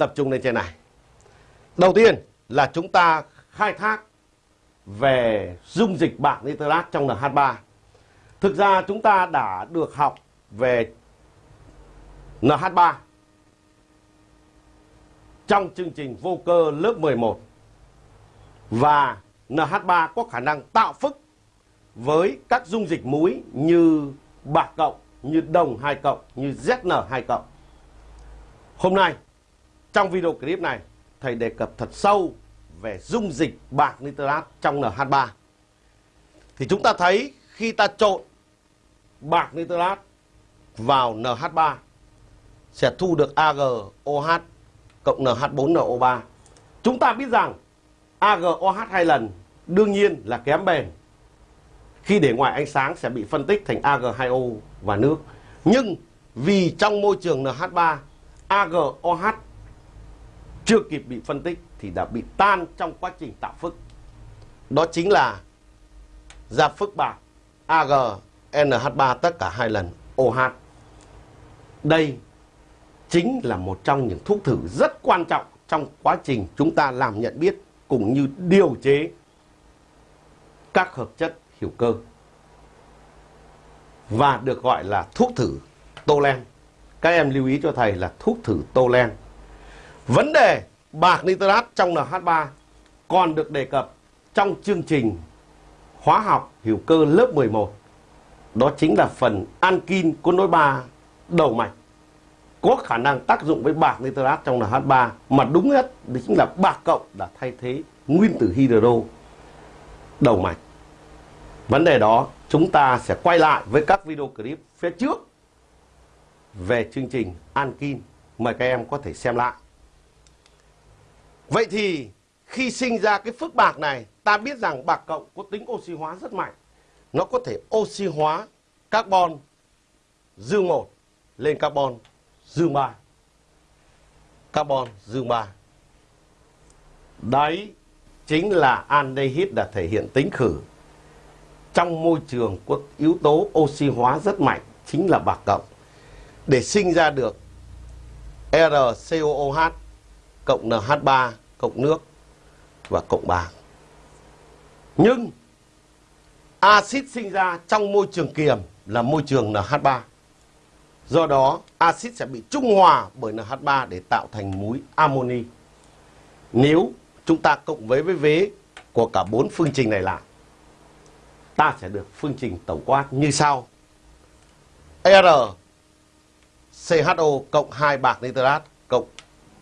tập trung lên trên này. Đầu tiên là chúng ta khai thác về dung dịch bạc nitrat trong NH3. Thực ra chúng ta đã được học về NH3 trong chương trình vô cơ lớp 11 và NH3 có khả năng tạo phức với các dung dịch muối như bạc cộng, như đồng 2 cộng, như ZN2 cộng. Hôm nay, trong video clip này, thầy đề cập thật sâu về dung dịch bạc nitrat trong NH3. Thì chúng ta thấy khi ta trộn bạc nitrat vào NH3 sẽ thu được AgOH cộng NH4NO3. Chúng ta biết rằng AgOH hai lần đương nhiên là kém bền. Khi để ngoài ánh sáng sẽ bị phân tích thành Ag2O và nước. Nhưng vì trong môi trường NH3 AgOH chưa kịp bị phân tích thì đã bị tan trong quá trình tạo phức. Đó chính là ra phức bạc AgNH3 tất cả hai lần OH. Đây chính là một trong những thuốc thử rất quan trọng trong quá trình chúng ta làm nhận biết cũng như điều chế các hợp chất hữu cơ và được gọi là thuốc thử Tolen. Các em lưu ý cho thầy là thuốc thử Tolen. Vấn đề bạc nitrat trong NH3 còn được đề cập trong chương trình hóa học hữu cơ lớp 11. Đó chính là phần ankin có nối ba đầu mạch có khả năng tác dụng với bạc nitrat trong NH3 mà đúng nhất đó chính là bạc cộng đã thay thế nguyên tử hydro đầu mạch. Vấn đề đó chúng ta sẽ quay lại với các video clip phía trước về chương trình Ankin. Mời các em có thể xem lại. Vậy thì khi sinh ra cái phức bạc này, ta biết rằng bạc cộng có tính oxy hóa rất mạnh. Nó có thể oxy hóa carbon dương 1 lên carbon dương 3. Carbon dương 3. Đấy chính là aldehyde đã thể hiện tính khử. Trong môi trường có yếu tố oxy hóa rất mạnh chính là bạc cộng. Để sinh ra được RCOOH cộng NH3 cộng nước và cộng bạc. Nhưng axit sinh ra trong môi trường kiềm là môi trường NH3. Do đó, axit sẽ bị trung hòa bởi NH3 để tạo thành muối amoni. Nếu chúng ta cộng với với vế của cả bốn phương trình này lại, ta sẽ được phương trình tổng quát như sau. R CHO cộng 2 bạc nitrat